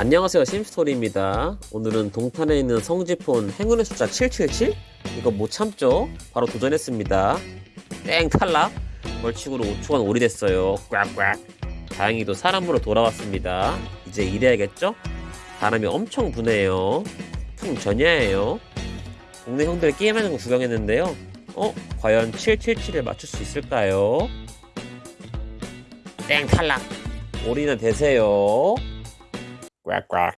안녕하세요. 심스토리입니다. 오늘은 동탄에 있는 성지폰 행운의 숫자 777? 이거 못 참죠? 바로 도전했습니다. 땡 탈락 벌칙으로 5초간 오리됐어요. 꽉꽉. 다행히도 사람으로 돌아왔습니다. 이제 일해야겠죠? 바람이 엄청 부네요. 풍전야예요. 동네 형들 게임하는 거 구경했는데요. 어? 과연 777을 맞출 수 있을까요? 땡 탈락 올인은 되세요 꽉꽉